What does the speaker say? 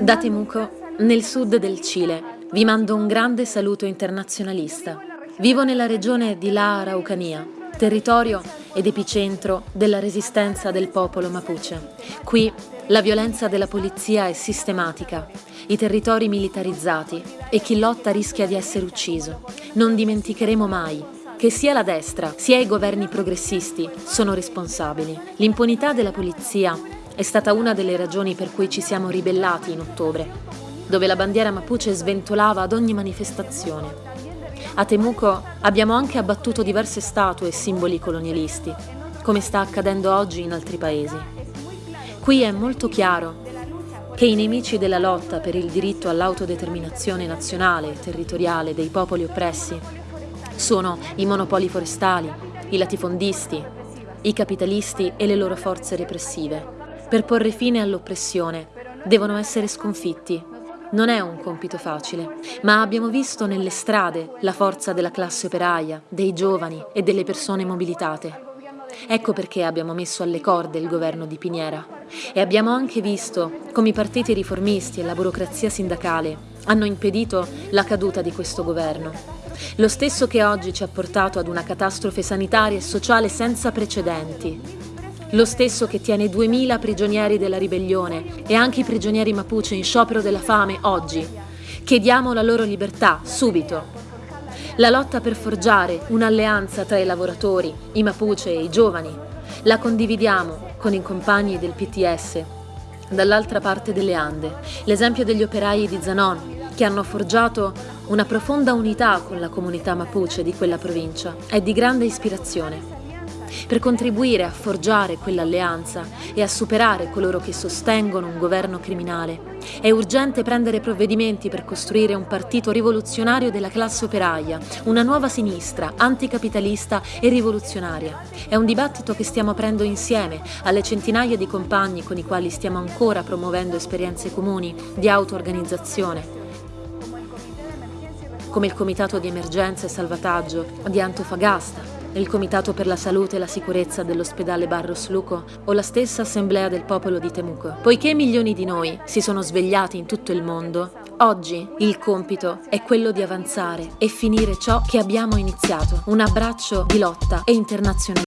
Da Temuco, nel sud del Cile, vi mando un grande saluto internazionalista. Vivo nella regione di La Araucanía, territorio ed epicentro della resistenza del popolo Mapuche. Qui la violenza della polizia è sistematica, i territori militarizzati e chi lotta rischia di essere ucciso. Non dimenticheremo mai che sia la destra sia i governi progressisti sono responsabili. L'impunità della polizia è stata una delle ragioni per cui ci siamo ribellati in ottobre, dove la bandiera mapuche sventolava ad ogni manifestazione. A Temuco abbiamo anche abbattuto diverse statue e simboli colonialisti, come sta accadendo oggi in altri paesi. Qui è molto chiaro che i nemici della lotta per il diritto all'autodeterminazione nazionale e territoriale dei popoli oppressi sono i monopoli forestali, i latifondisti, i capitalisti e le loro forze repressive. Per porre fine all'oppressione devono essere sconfitti. Non è un compito facile, ma abbiamo visto nelle strade la forza della classe operaia, dei giovani e delle persone mobilitate. Ecco perché abbiamo messo alle corde il governo di Piniera e abbiamo anche visto come i partiti riformisti e la burocrazia sindacale hanno impedito la caduta di questo governo. Lo stesso che oggi ci ha portato ad una catastrofe sanitaria e sociale senza precedenti. Lo stesso che tiene 2000 prigionieri della ribellione e anche i prigionieri Mapuche in sciopero della fame oggi. Chiediamo la loro libertà, subito. La lotta per forgiare un'alleanza tra i lavoratori, i Mapuche e i giovani. La condividiamo con i compagni del PTS. Dall'altra parte delle Ande, l'esempio degli operai di Zanon, che hanno forgiato una profonda unità con la comunità Mapuche di quella provincia, è di grande ispirazione per contribuire a forgiare quell'alleanza e a superare coloro che sostengono un governo criminale. È urgente prendere provvedimenti per costruire un partito rivoluzionario della classe operaia, una nuova sinistra, anticapitalista e rivoluzionaria. È un dibattito che stiamo aprendo insieme alle centinaia di compagni con i quali stiamo ancora promuovendo esperienze comuni di auto-organizzazione come il Comitato di Emergenza e Salvataggio di Antofagasta, il Comitato per la Salute e la Sicurezza dell'ospedale Barros Luco o la stessa Assemblea del Popolo di Temuco. Poiché milioni di noi si sono svegliati in tutto il mondo, oggi il compito è quello di avanzare e finire ciò che abbiamo iniziato, un abbraccio di lotta e internazionale.